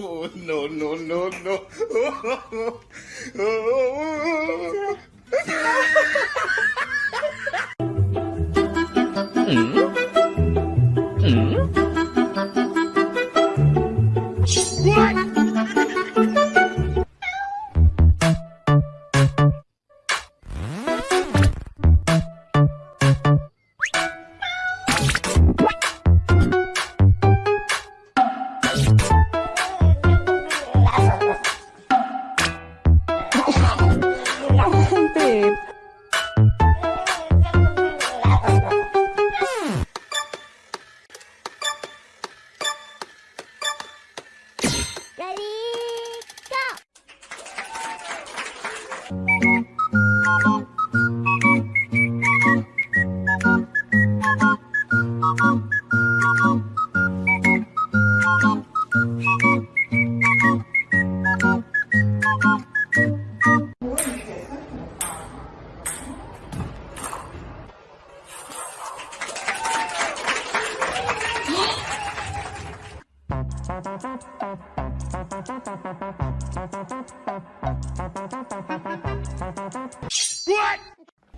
Oh, no, no, no, no. Oh, oh, oh. babe.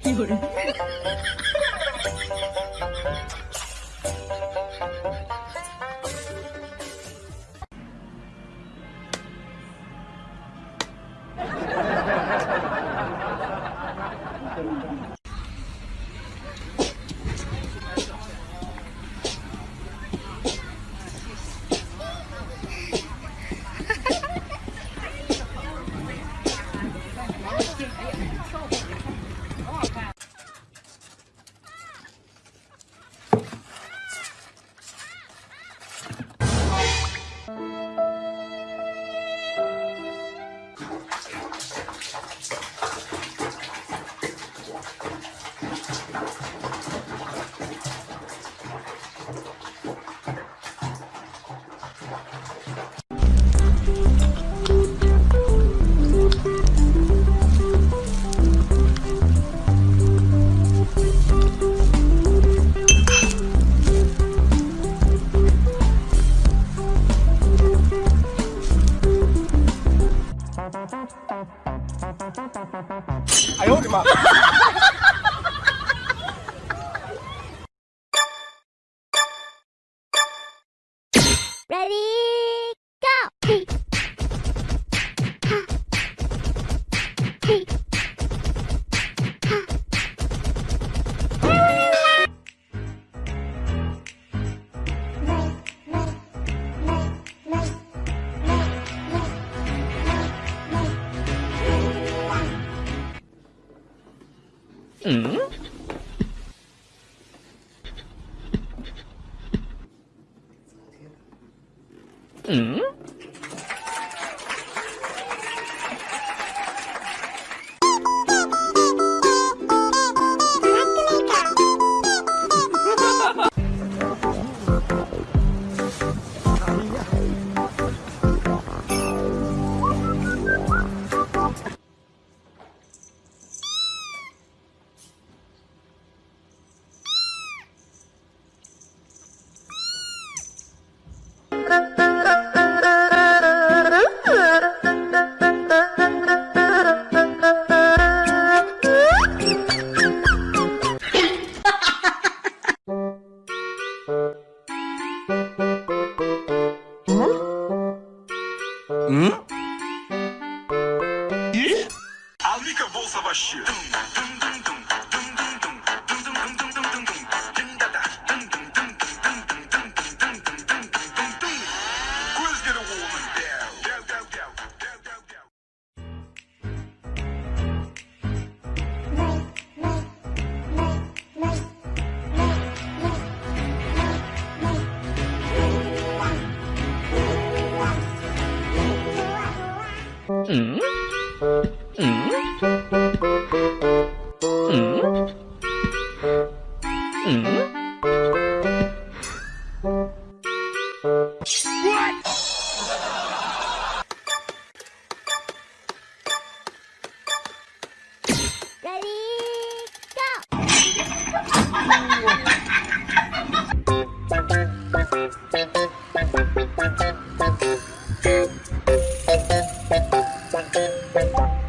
有人。Ready, go! 嗯？嗯？Savaşçı.